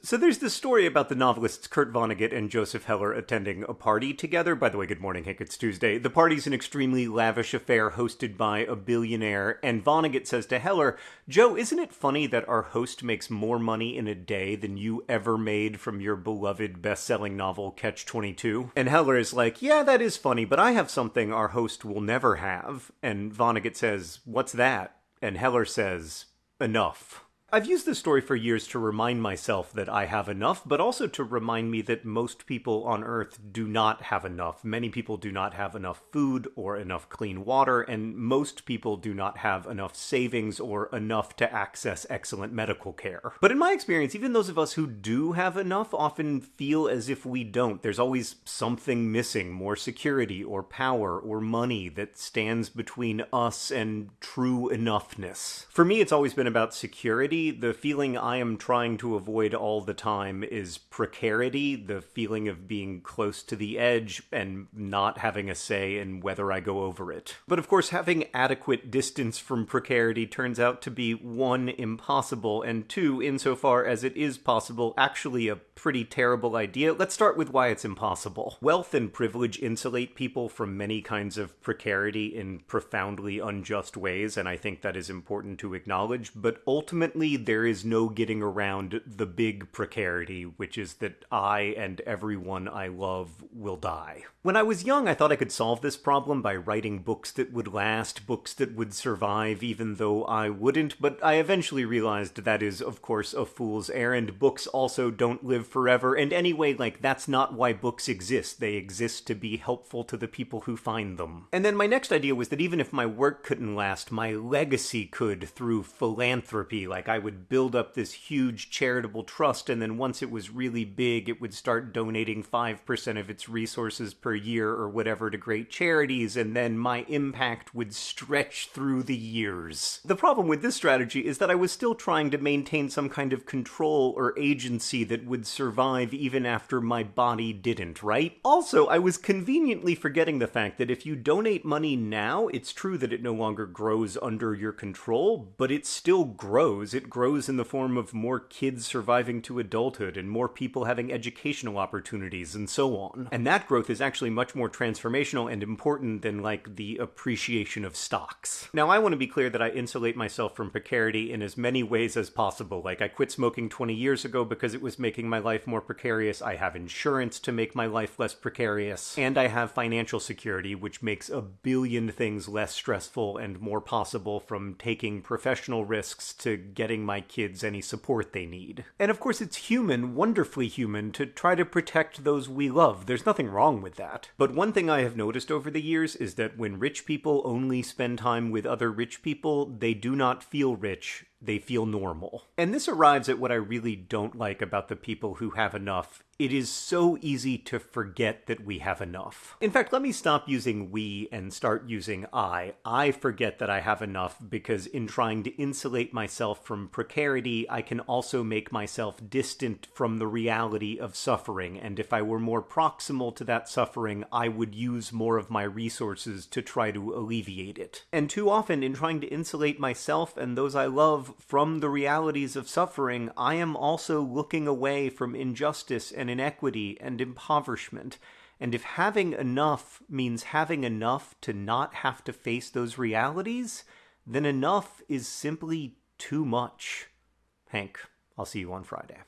So there's this story about the novelists Kurt Vonnegut and Joseph Heller attending a party together. By the way, good morning, Hank. It's Tuesday. The party's an extremely lavish affair hosted by a billionaire, and Vonnegut says to Heller, Joe, isn't it funny that our host makes more money in a day than you ever made from your beloved best-selling novel Catch 22? And Heller is like, yeah, that is funny, but I have something our host will never have. And Vonnegut says, what's that? And Heller says, enough. I've used this story for years to remind myself that I have enough, but also to remind me that most people on Earth do not have enough. Many people do not have enough food or enough clean water, and most people do not have enough savings or enough to access excellent medical care. But in my experience, even those of us who do have enough often feel as if we don't. There's always something missing, more security or power or money that stands between us and true enoughness. For me, it's always been about security the feeling I am trying to avoid all the time is precarity, the feeling of being close to the edge and not having a say in whether I go over it. But of course, having adequate distance from precarity turns out to be one, impossible, and two, insofar as it is possible, actually a pretty terrible idea. Let's start with why it's impossible. Wealth and privilege insulate people from many kinds of precarity in profoundly unjust ways, and I think that is important to acknowledge, but ultimately there is no getting around the big precarity, which is that I and everyone I love will die. When I was young, I thought I could solve this problem by writing books that would last, books that would survive, even though I wouldn't, but I eventually realized that is, of course, a fool's errand. Books also don't live forever, and anyway, like, that's not why books exist. They exist to be helpful to the people who find them. And then my next idea was that even if my work couldn't last, my legacy could through philanthropy. Like, I I would build up this huge charitable trust, and then once it was really big, it would start donating 5% of its resources per year or whatever to great charities, and then my impact would stretch through the years. The problem with this strategy is that I was still trying to maintain some kind of control or agency that would survive even after my body didn't, right? Also, I was conveniently forgetting the fact that if you donate money now, it's true that it no longer grows under your control, but it still grows. It grows in the form of more kids surviving to adulthood and more people having educational opportunities and so on. And that growth is actually much more transformational and important than like the appreciation of stocks. Now, I want to be clear that I insulate myself from precarity in as many ways as possible. Like, I quit smoking 20 years ago because it was making my life more precarious. I have insurance to make my life less precarious. And I have financial security, which makes a billion things less stressful and more possible from taking professional risks to getting giving my kids any support they need. And of course, it's human, wonderfully human, to try to protect those we love. There's nothing wrong with that. But one thing I have noticed over the years is that when rich people only spend time with other rich people, they do not feel rich they feel normal. And this arrives at what I really don't like about the people who have enough. It is so easy to forget that we have enough. In fact, let me stop using we and start using I. I forget that I have enough because in trying to insulate myself from precarity, I can also make myself distant from the reality of suffering. And if I were more proximal to that suffering, I would use more of my resources to try to alleviate it. And too often, in trying to insulate myself and those I from the realities of suffering, I am also looking away from injustice and inequity and impoverishment. And if having enough means having enough to not have to face those realities, then enough is simply too much. Hank, I'll see you on Friday.